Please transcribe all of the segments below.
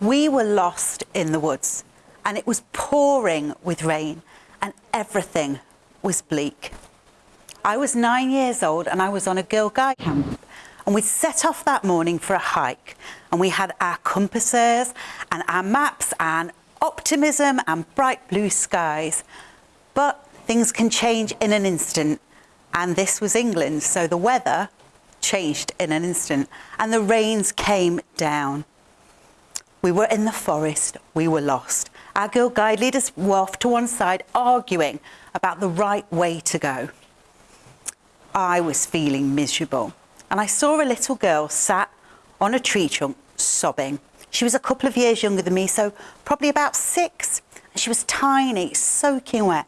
We were lost in the woods and it was pouring with rain and everything was bleak. I was nine years old and I was on a Girl Guide camp and we set off that morning for a hike and we had our compasses and our maps and optimism and bright blue skies. But things can change in an instant and this was England so the weather changed in an instant and the rains came down. We were in the forest, we were lost. Our girl guide leaders were off to one side arguing about the right way to go. I was feeling miserable and I saw a little girl sat on a tree trunk sobbing. She was a couple of years younger than me, so probably about six. And she was tiny, soaking wet.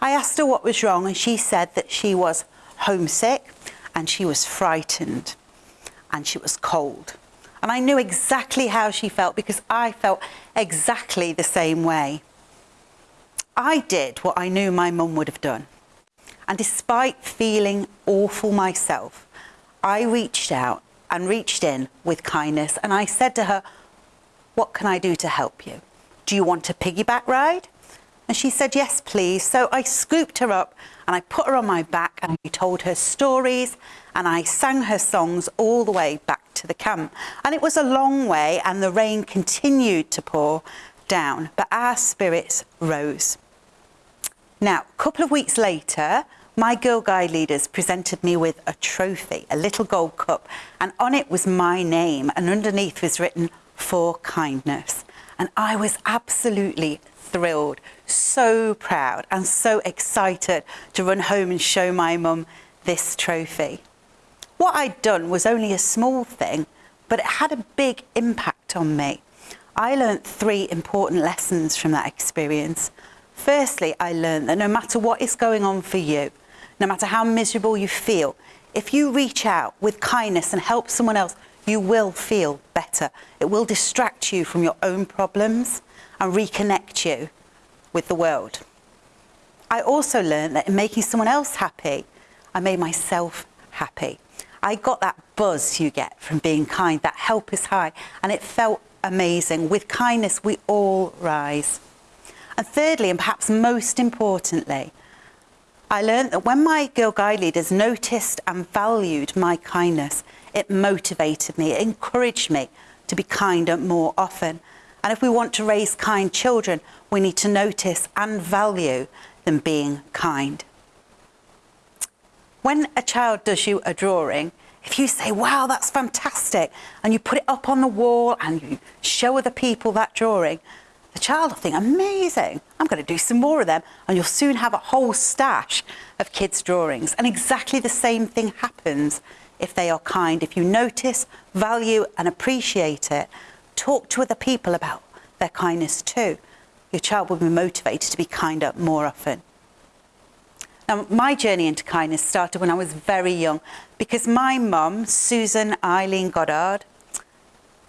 I asked her what was wrong and she said that she was homesick and she was frightened and she was cold. And I knew exactly how she felt because I felt exactly the same way. I did what I knew my mum would have done. And despite feeling awful myself, I reached out and reached in with kindness and I said to her, what can I do to help you? Do you want a piggyback ride? And she said, yes, please. So I scooped her up and I put her on my back and I told her stories and I sang her songs all the way back to the camp. And it was a long way and the rain continued to pour down, but our spirits rose. Now, a couple of weeks later, my Girl Guide leaders presented me with a trophy, a little gold cup, and on it was my name and underneath was written, for kindness. And I was absolutely thrilled, so proud and so excited to run home and show my mum this trophy. What I'd done was only a small thing, but it had a big impact on me. I learnt three important lessons from that experience. Firstly, I learned that no matter what is going on for you, no matter how miserable you feel, if you reach out with kindness and help someone else, you will feel better. It will distract you from your own problems and reconnect you with the world. I also learned that in making someone else happy, I made myself happy. I got that buzz you get from being kind, that help is high, and it felt amazing. With kindness, we all rise. And thirdly, and perhaps most importantly, I learned that when my Girl Guide leaders noticed and valued my kindness, it motivated me, it encouraged me to be kinder more often. And if we want to raise kind children, we need to notice and value them being kind. When a child does you a drawing, if you say, wow, that's fantastic, and you put it up on the wall and you show other people that drawing, the child will think, amazing, I'm going to do some more of them. And you'll soon have a whole stash of kids' drawings. And exactly the same thing happens if they are kind. If you notice, value and appreciate it, talk to other people about their kindness too. Your child will be motivated to be kinder more often. Now, my journey into kindness started when I was very young because my mum, Susan Eileen Goddard,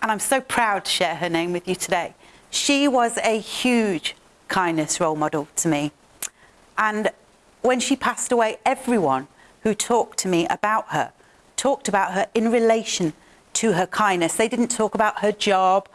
and I'm so proud to share her name with you today, she was a huge kindness role model to me. And when she passed away, everyone who talked to me about her talked about her in relation to her kindness. They didn't talk about her job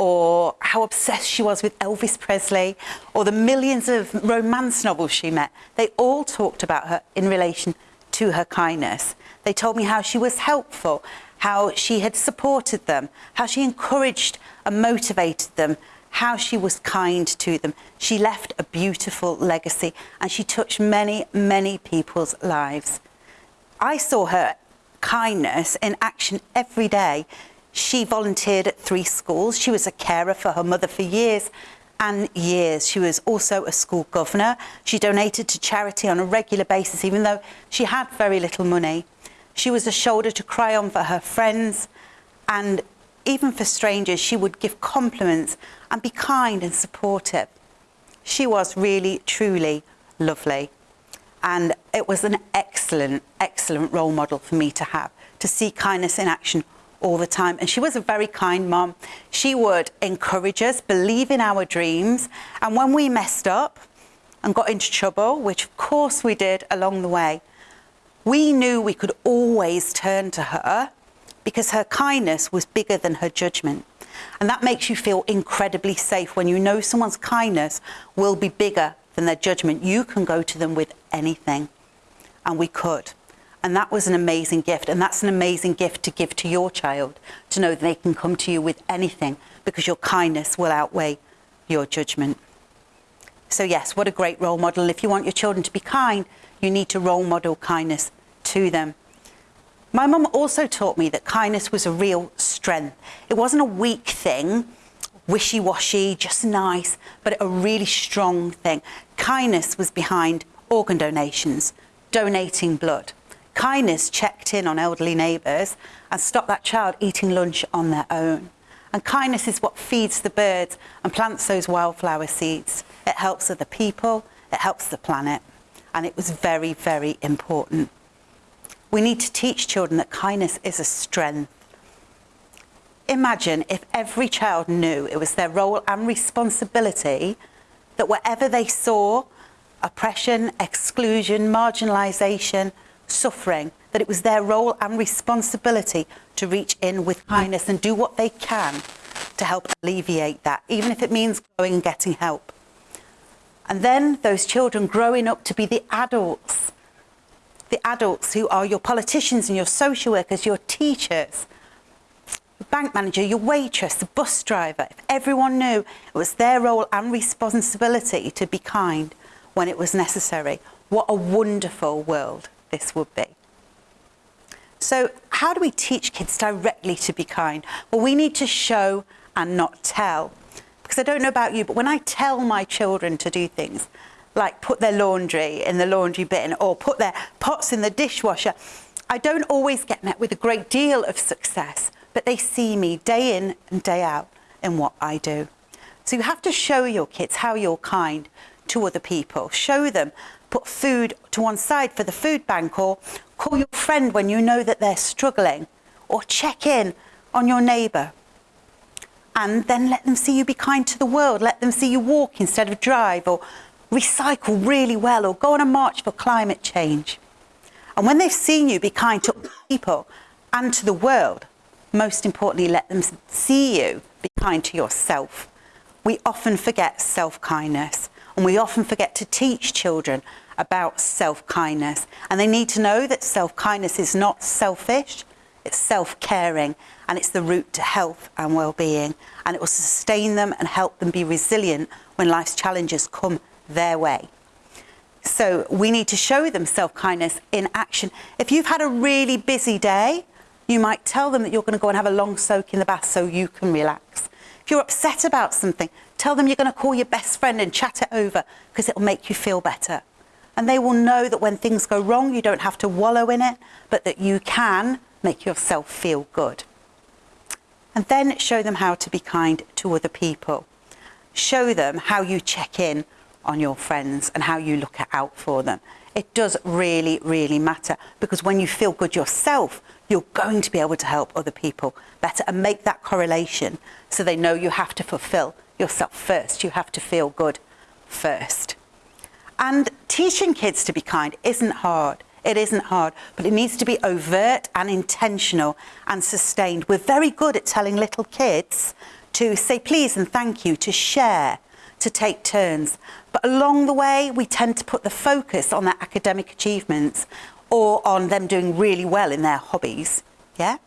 or how obsessed she was with Elvis Presley or the millions of romance novels she met. They all talked about her in relation to her kindness. They told me how she was helpful, how she had supported them, how she encouraged and motivated them, how she was kind to them. She left a beautiful legacy and she touched many, many people's lives. I saw her kindness in action every day. She volunteered at three schools. She was a carer for her mother for years and years. She was also a school governor. She donated to charity on a regular basis, even though she had very little money. She was a shoulder to cry on for her friends and even for strangers, she would give compliments and be kind and supportive. She was really, truly lovely and it was an excellent, excellent role model for me to have, to see kindness in action all the time. And she was a very kind mom. She would encourage us, believe in our dreams. And when we messed up and got into trouble, which of course we did along the way, we knew we could always turn to her because her kindness was bigger than her judgment. And that makes you feel incredibly safe when you know someone's kindness will be bigger than their judgment. You can go to them with anything. And we could. And that was an amazing gift. And that's an amazing gift to give to your child to know that they can come to you with anything because your kindness will outweigh your judgment. So, yes, what a great role model. If you want your children to be kind, you need to role model kindness to them. My mum also taught me that kindness was a real strength. It wasn't a weak thing, wishy washy, just nice, but a really strong thing. Kindness was behind organ donations, donating blood. Kindness checked in on elderly neighbours and stopped that child eating lunch on their own. And kindness is what feeds the birds and plants those wildflower seeds. It helps other people, it helps the planet. And it was very, very important. We need to teach children that kindness is a strength. Imagine if every child knew it was their role and responsibility that wherever they saw oppression, exclusion, marginalisation, suffering, that it was their role and responsibility to reach in with kindness and do what they can to help alleviate that, even if it means going and getting help. And then those children growing up to be the adults, the adults who are your politicians and your social workers, your teachers, the bank manager, your waitress, the bus driver. If everyone knew it was their role and responsibility to be kind when it was necessary, what a wonderful world this would be. So, how do we teach kids directly to be kind? Well, we need to show and not tell. Because I don't know about you, but when I tell my children to do things, like put their laundry in the laundry bin or put their pots in the dishwasher, I don't always get met with a great deal of success, but they see me day in and day out in what I do. So you have to show your kids how you're kind to other people. Show them, put food to one side for the food bank or call your friend when you know that they're struggling or check in on your neighbour. And then let them see you be kind to the world. Let them see you walk instead of drive or recycle really well or go on a march for climate change. And when they've seen you be kind to people and to the world, most importantly, let them see you be kind to yourself. We often forget self kindness and we often forget to teach children about self kindness. And they need to know that self kindness is not selfish, it's self caring, and it's the route to health and well being. And it will sustain them and help them be resilient when life's challenges come their way. So we need to show them self kindness in action. If you've had a really busy day, you might tell them that you're going to go and have a long soak in the bath so you can relax. If you're upset about something, tell them you're going to call your best friend and chat it over because it'll make you feel better. And they will know that when things go wrong, you don't have to wallow in it, but that you can make yourself feel good. And then show them how to be kind to other people. Show them how you check in on your friends and how you look out for them. It does really, really matter because when you feel good yourself, you're going to be able to help other people better and make that correlation so they know you have to fulfill yourself first. You have to feel good first. And teaching kids to be kind isn't hard. It isn't hard, but it needs to be overt and intentional and sustained. We're very good at telling little kids to say please and thank you, to share, to take turns. But along the way, we tend to put the focus on their academic achievements or on them doing really well in their hobbies. Yeah?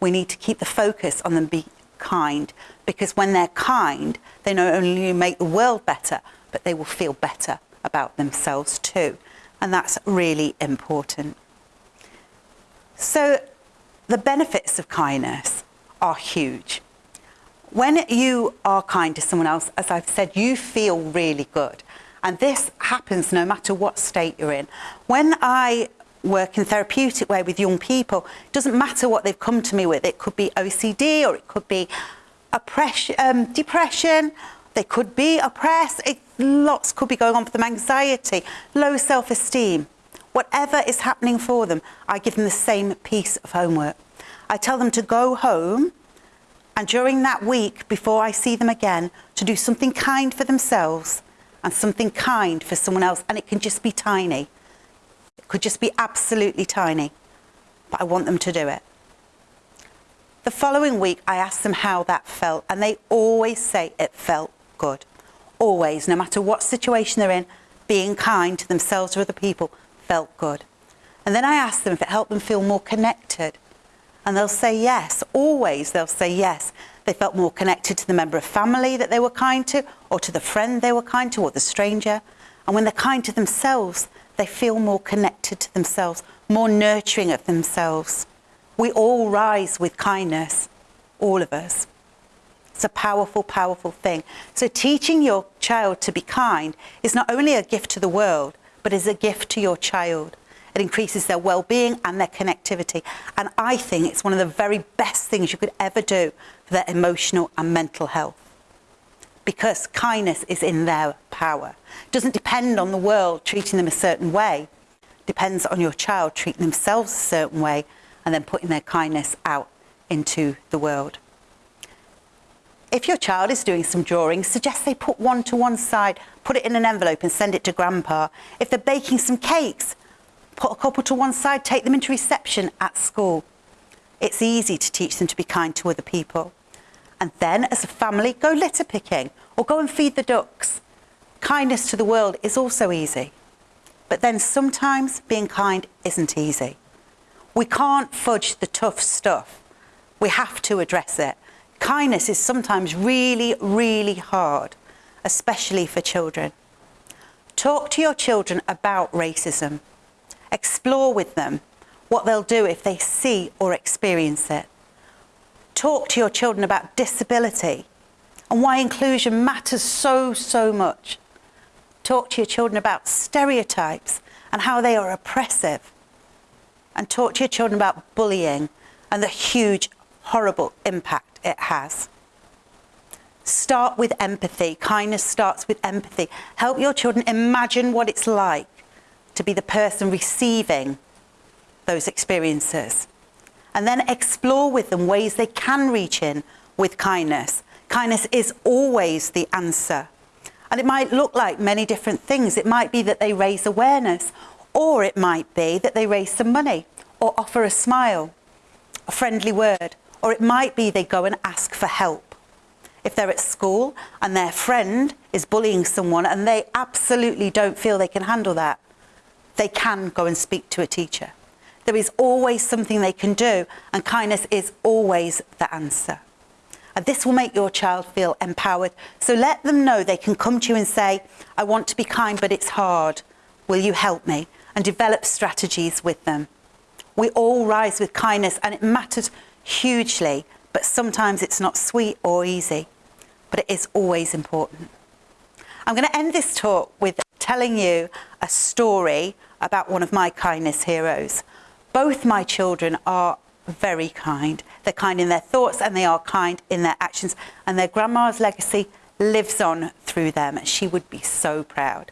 We need to keep the focus on them being kind because when they're kind, they not only make the world better, but they will feel better about themselves too. And that's really important. So, the benefits of kindness are huge. When you are kind to someone else, as I've said, you feel really good. And this happens no matter what state you're in. When I work in therapeutic way with young people, it doesn't matter what they've come to me with. It could be OCD or it could be oppression, um, depression. They could be oppressed. It, lots could be going on for them. Anxiety, low self-esteem. Whatever is happening for them, I give them the same piece of homework. I tell them to go home and during that week, before I see them again, to do something kind for themselves and something kind for someone else. And it can just be tiny. It could just be absolutely tiny. But I want them to do it. The following week, I asked them how that felt, and they always say it felt good. Always, no matter what situation they're in, being kind to themselves or other people felt good. And then I asked them if it helped them feel more connected. And they'll say yes. Always they'll say yes. They felt more connected to the member of family that they were kind to, or to the friend they were kind to, or the stranger. And when they're kind to themselves, they feel more connected to themselves, more nurturing of themselves. We all rise with kindness, all of us. It's a powerful, powerful thing. So teaching your child to be kind is not only a gift to the world, but is a gift to your child. It increases their well-being and their connectivity. And I think it's one of the very best things you could ever do for their emotional and mental health. Because kindness is in their power. It doesn't depend on the world treating them a certain way. It depends on your child treating themselves a certain way and then putting their kindness out into the world. If your child is doing some drawing, suggest they put one to one side, put it in an envelope and send it to grandpa. If they're baking some cakes, put a couple to one side, take them into reception at school. It's easy to teach them to be kind to other people. And then as a family, go litter picking or go and feed the ducks. Kindness to the world is also easy. But then sometimes being kind isn't easy. We can't fudge the tough stuff. We have to address it. Kindness is sometimes really, really hard, especially for children. Talk to your children about racism. Explore with them what they'll do if they see or experience it. Talk to your children about disability and why inclusion matters so, so much. Talk to your children about stereotypes and how they are oppressive and talk to your children about bullying and the huge, horrible impact it has. Start with empathy. Kindness starts with empathy. Help your children imagine what it's like to be the person receiving those experiences. And then explore with them ways they can reach in with kindness. Kindness is always the answer. And it might look like many different things. It might be that they raise awareness or it might be that they raise some money or offer a smile, a friendly word, or it might be they go and ask for help. If they're at school and their friend is bullying someone and they absolutely don't feel they can handle that, they can go and speak to a teacher. There is always something they can do and kindness is always the answer. And this will make your child feel empowered. So let them know they can come to you and say, I want to be kind, but it's hard. Will you help me? and develop strategies with them. We all rise with kindness and it matters hugely, but sometimes it's not sweet or easy, but it is always important. I'm going to end this talk with telling you a story about one of my kindness heroes. Both my children are very kind. They're kind in their thoughts and they are kind in their actions and their grandma's legacy lives on through them. She would be so proud.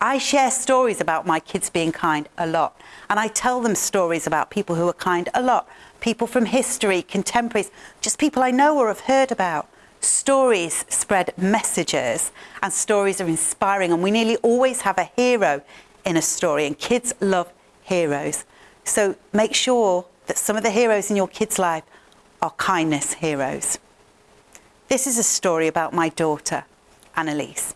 I share stories about my kids being kind a lot. And I tell them stories about people who are kind a lot. People from history, contemporaries, just people I know or have heard about. Stories spread messages and stories are inspiring and we nearly always have a hero in a story and kids love heroes. So make sure that some of the heroes in your kids' life are kindness heroes. This is a story about my daughter, Annalise.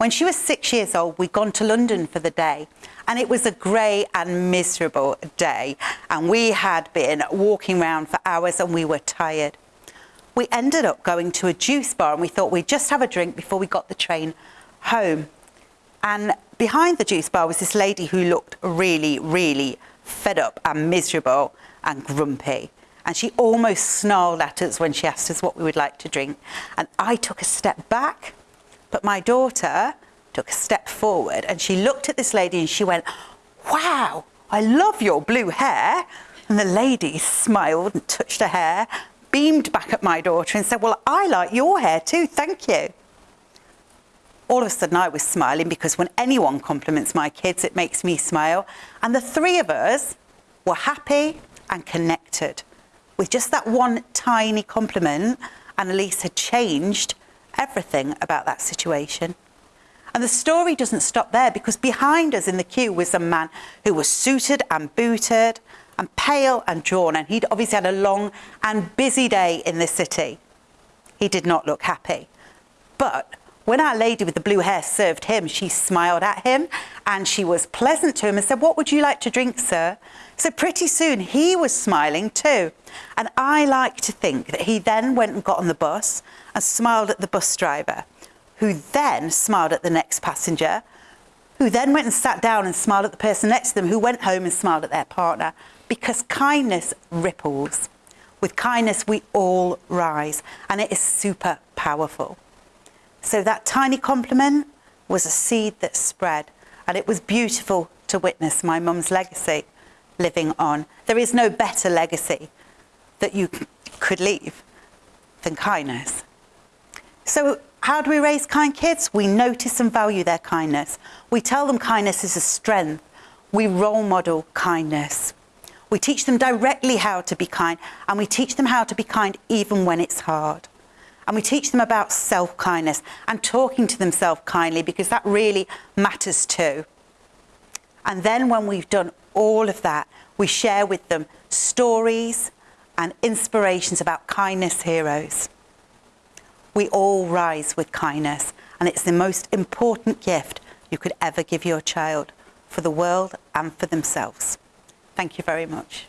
When she was six years old, we'd gone to London for the day and it was a grey and miserable day and we had been walking around for hours and we were tired. We ended up going to a juice bar and we thought we'd just have a drink before we got the train home. And behind the juice bar was this lady who looked really, really fed up and miserable and grumpy. And she almost snarled at us when she asked us what we would like to drink. And I took a step back but my daughter took a step forward and she looked at this lady and she went, wow, I love your blue hair. And the lady smiled and touched her hair, beamed back at my daughter and said, well, I like your hair too, thank you. All of a sudden I was smiling because when anyone compliments my kids, it makes me smile. And the three of us were happy and connected. With just that one tiny compliment, Annalise had changed everything about that situation. And the story doesn't stop there because behind us in the queue was a man who was suited and booted and pale and drawn, and he'd obviously had a long and busy day in the city. He did not look happy. But when our lady with the blue hair served him, she smiled at him and she was pleasant to him and said, What would you like to drink, sir? So pretty soon he was smiling too. And I like to think that he then went and got on the bus and smiled at the bus driver, who then smiled at the next passenger, who then went and sat down and smiled at the person next to them, who went home and smiled at their partner. Because kindness ripples. With kindness, we all rise, and it is super powerful. So that tiny compliment was a seed that spread, and it was beautiful to witness my mum's legacy living on. There is no better legacy that you could leave than kindness. So, how do we raise kind kids? We notice and value their kindness. We tell them kindness is a strength. We role model kindness. We teach them directly how to be kind, and we teach them how to be kind even when it's hard. And we teach them about self kindness and talking to themselves kindly because that really matters too. And then, when we've done all of that, we share with them stories and inspirations about kindness heroes. We all rise with kindness, and it's the most important gift you could ever give your child for the world and for themselves. Thank you very much.